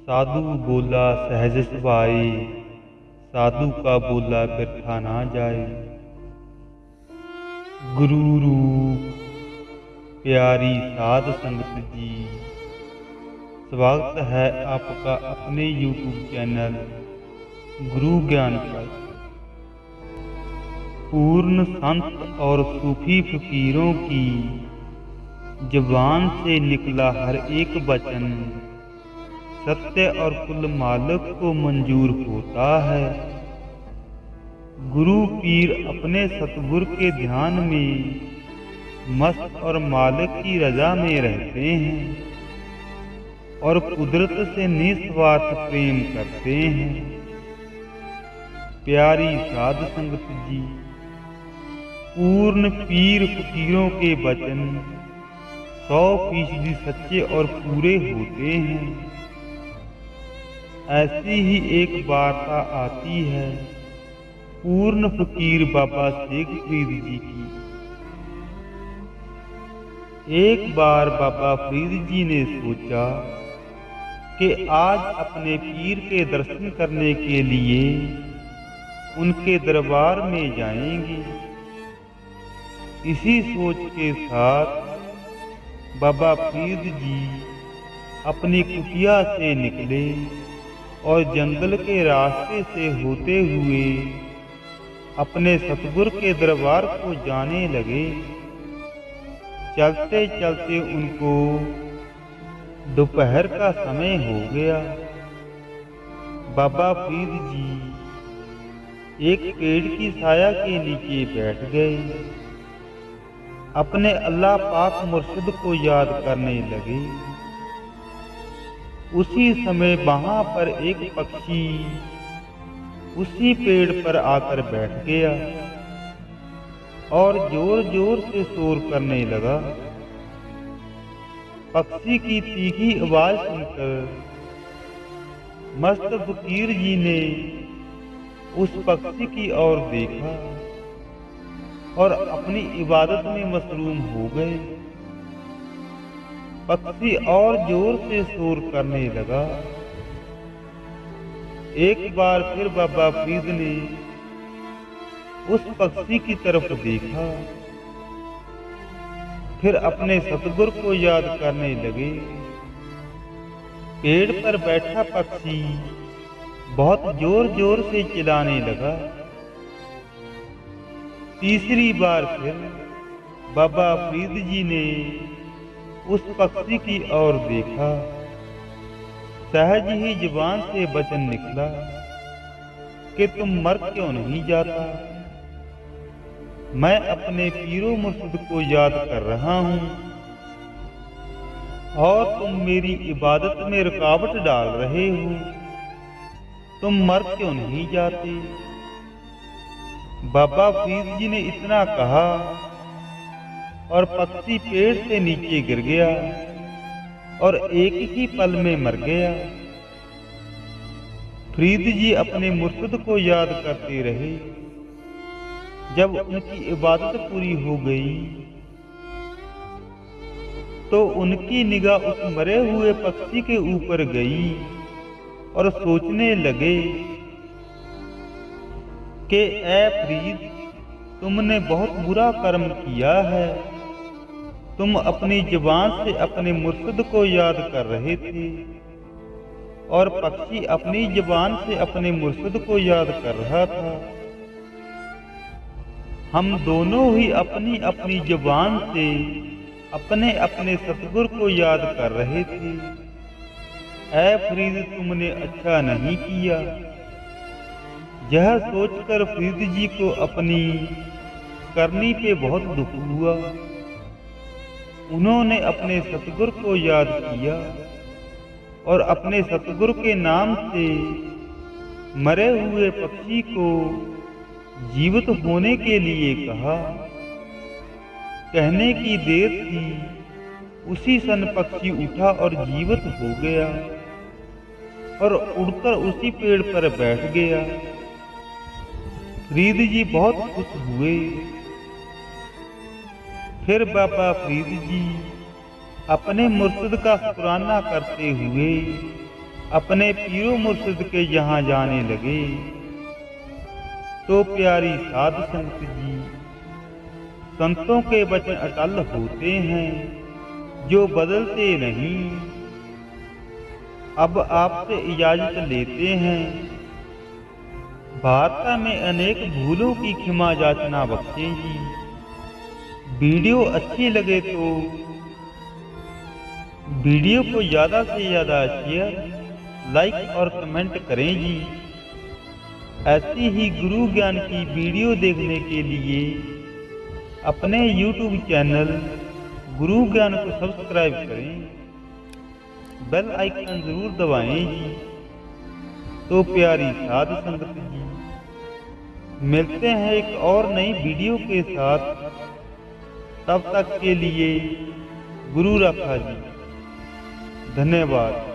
साधु बोला सहज सुभाए साधु का बोला बिरथा ना जाए। गुरु रूप, प्यारी साध संगत जी। स्वागत है आपका अपने YouTube चैनल, गुरु ज्ञान पर। पूर्ण संत और सूफी फकीरों की जबान से निकला हर एक वचन। सत्य और कुल मालिक को मंजूर होता है। गुरु पीर अपने सतगुर के ध्यान में, मस्त और मालिक की रजा में रहते हैं और कुदरत से निस्वार्थ प्रेम करते हैं। प्यारी साध संगत जी, पूर्ण पीर फकीरों के वचन। सौ फ़ीसदी सच्चे और पूरे होते हैं। ऐसी ही एक वार्ता आती है, पूर्ण फकीर बाबा शेख फरीद जी की। एक बार बाबा फरीद जी ने सोचा कि आज अपने पीर के दर्शन करने के लिए उनके दरबार में जाएँगे। इसी सोच के साथ बाबा फरीद जी अपनी कुटिया से निकले और जंगल के रास्ते से होते हुए अपने सतगुर के दरबार को जाने लगे। चलते चलते उनको दोपहर का समय हो गया। बाबा फरीद जी एक पेड़ की साया के नीचे बैठ गए। अपने अल्लाह पाक मुर्शिद को याद करने लगे। उसी समय वहाँ पर एक पक्षी उसी पेड़ पर आकर बैठ गया और ज़ोर ज़ोर से शोर करने लगा। पक्षी की तीखी आवाज़ सुनकर मस्त फकीर जी ने उस पक्षी की ओर देखा। और अपनी इबादत में मसरूम हो गए। पक्षी और ज़ोर से शोर करने लगा। एक बार फिर बाबा फरीद ने उस पक्षी की तरफ़ देखा। फिर अपने सतगुर को याद करने लगे। पेड़ पर बैठा पक्षी बहुत ज़ोर ज़ोर से चिल्लाने लगा। तीसरी बार फिर बाबा फरीद जी ने उस पक्षी की ओर देखा। सहज ही ज़ुबान से वचन निकला कि तुम मर क्यों नहीं जाता? मैं अपने पीरो मुर्शिद को याद कर रहा हूँ और तुम मेरी इबादत में रुकावट डाल रहे हो। तुम मर क्यों नहीं जाते? बाबा फरीद जी ने इतना कहा और पक्षी पेड़ से नीचे गिर गया और एक ही पल में मर गया। फरीद जी अपने मुर्शद को याद करते रहे। जब उनकी इबादत पूरी हो गई तो उनकी निगाह उस मरे हुए पक्षी के ऊपर गई और सोचने लगे कि ए फरीद तुमने बहुत बुरा कर्म किया है। तुम अपनी ज़ुबान से अपने मुर्शद को याद कर रहे थे और पक्षी अपनी ज़ुबान से अपने मुर्शद को याद कर रहा था। हम दोनों ही अपनी अपनी ज़ुबान से अपने अपने सतगुर को याद कर रहे थे। ऐ फरीद तुमने अच्छा नहीं किया। यह सोचकर फरीद जी को अपनी करनी पे बहुत दुख हुआ। उन्होंने अपने सतगुर को याद किया और अपने सतगुर के नाम से मरे हुए पक्षी को जीवित होने के लिए कहा। कहने की देर थी, उसी सन पक्षी उठा और जीवित हो गया और उड़कर उसी पेड़ पर बैठ गया। फरीद जी बहुत खुश हुए। फिर बाबा फरीद जी अपने मुर्शद का शुक्राना करते हुए अपने पीरो मुर्शद के यहाँ जाने लगे। तो प्यारी साध संत जी, संतों के वचन अटल होते हैं, जो बदलते नहीं। अब आपसे इजाज़त लेते हैं। वार्ता में अनेक भूलों की क्षमा जाचना बख्शें जी। वीडियो अच्छी लगे तो वीडियो को ज़्यादा से ज़्यादा शेयर, लाइक और कमेंट करें जी। ऐसी ही गुरु ज्ञान की वीडियो देखने के लिए अपने YouTube चैनल गुरु ज्ञान को सब्सक्राइब करें। बेल आइकन ज़रूर दबाएँ जी। तो प्यारी साध संगत जी। मिलते हैं एक और नई वीडियो के साथ। तब तक के लिए गुरु रखा जी। धन्यवाद।